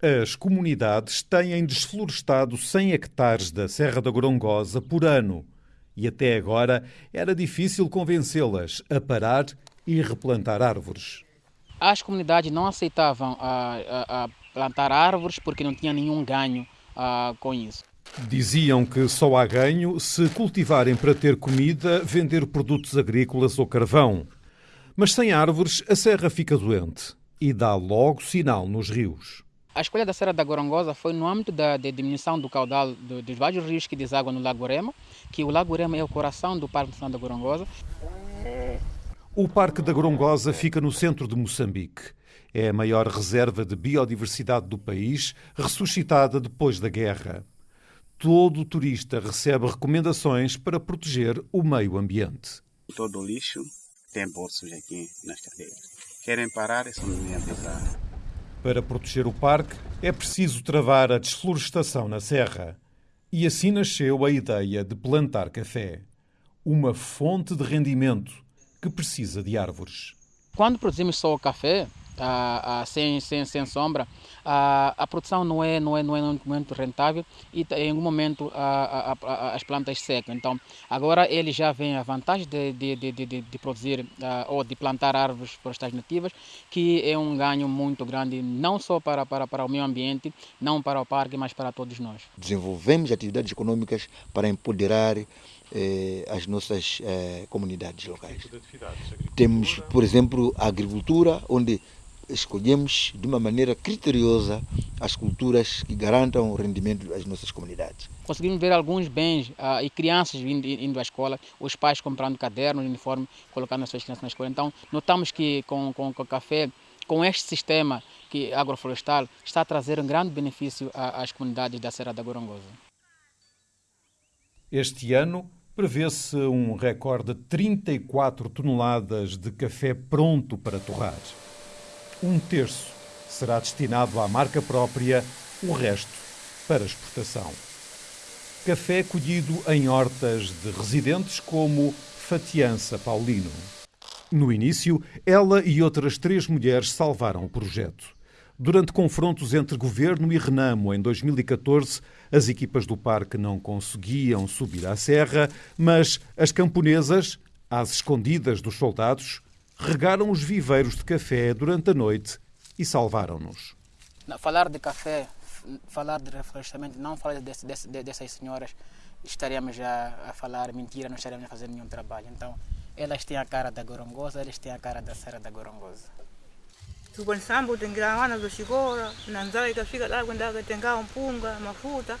As comunidades têm desflorestado 100 hectares da Serra da Gorongosa por ano e até agora era difícil convencê-las a parar e replantar árvores. As comunidades não aceitavam a, a, a plantar árvores porque não tinha nenhum ganho a, com isso. Diziam que só há ganho se cultivarem para ter comida, vender produtos agrícolas ou carvão. Mas sem árvores, a serra fica doente e dá logo sinal nos rios. A escolha da Serra da Gorongosa foi no âmbito da, da diminuição do caudal do, dos vários rios que desaguam no Lago Rema, que o Lago Rema é o coração do Parque Nacional da Gorongosa. O Parque da Gorongosa fica no centro de Moçambique. É a maior reserva de biodiversidade do país, ressuscitada depois da guerra. Todo turista recebe recomendações para proteger o meio ambiente. Todo o lixo tem bolsos aqui nas cadeiras. Querem parar, é só me avisar. Para proteger o parque, é preciso travar a desflorestação na serra. E assim nasceu a ideia de plantar café. Uma fonte de rendimento que precisa de árvores. Quando produzimos só o café, ah, ah, sem, sem, sem sombra, ah, a produção não é, não, é, não é muito rentável e em algum momento as plantas secam. Então, agora ele já vem a vantagem de, de, de, de, de produzir ou de plantar árvores florestais nativas, que é um ganho muito grande, não só para, para, para o meio ambiente, não para o parque, mas para todos nós. Desenvolvemos atividades econômicas para empoderar eh, as nossas eh, comunidades locais. Temos, por exemplo, a agricultura, onde escolhemos de uma maneira criteriosa as culturas que garantam o rendimento das nossas comunidades. Conseguimos ver alguns bens uh, e crianças indo, indo à escola, os pais comprando cadernos, uniforme, colocando as suas crianças na escola. Então, notamos que com, com, com o café, com este sistema que agroflorestal, está a trazer um grande benefício às comunidades da Serra da Gorongosa. Este ano, prevê-se um recorde de 34 toneladas de café pronto para torrar. Um terço será destinado à marca própria, o resto para exportação. Café colhido em hortas de residentes como Fatiança Paulino. No início, ela e outras três mulheres salvaram o projeto. Durante confrontos entre governo e Renamo em 2014, as equipas do parque não conseguiam subir à serra, mas as camponesas, às escondidas dos soldados, regaram os viveiros de café durante a noite e salvaram-nos. Falar de café, falar de reflorestamento, não falar desse, desse, dessas senhoras, estaríamos já a falar mentira, não estaríamos a fazer nenhum trabalho. Então, elas têm a cara da Gorongosa, eles têm a cara da Serra da Gorongosa. tukwanisambu tengilamana vyoxikola na nzala ikafika lá kwenda tenga mpunga mafuta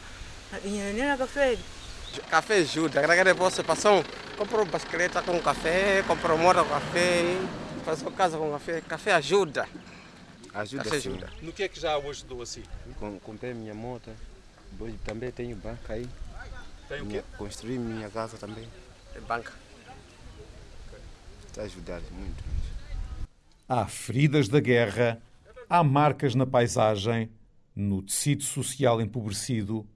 na inyenenena kafeli Café ajuda, agora depois passou, comprou bicicleta com café, comprou moto com café, faz casa com café, café ajuda. Ajuda, Café sim. ajuda. No que é que já hoje ajudou assim? Com- Comprei minha moto, depois também tenho banca aí. Tem Minha- construí minha casa também. É banca. Está a ajudar muito. Há feridas da guerra, há marcas na paisagem, no tecido social empobrecido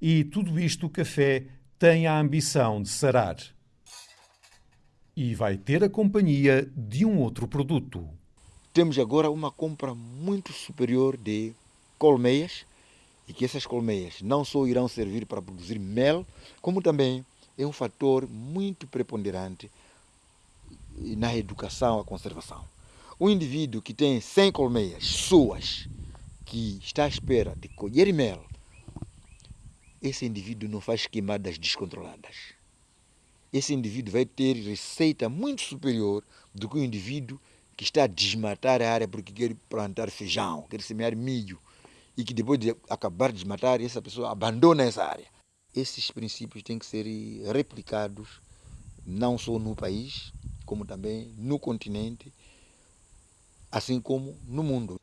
e tudo isto o café tem a ambição de sarar. E vai ter a companhia de um outro produto. Temos agora uma compra muito superior de colmeias e que essas colmeias não só irão servir para produzir mel, como também é um fator muito preponderante na educação à conservação. Um indivíduo que tem 100 colmeias suas, que está à espera de colher mel, esse indivíduo não faz queimadas descontroladas. Esse indivíduo vai ter receita muito superior do que o indivíduo que está a desmatar a área porque quer plantar feijão, quer semear milho, e que depois de acabar de desmatar, essa pessoa abandona essa área. Esses princípios têm que ser replicados não só no país, como também no continente, assim como no mundo.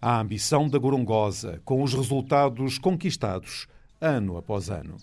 A ambição da Gorongosa, com os resultados conquistados ano após ano.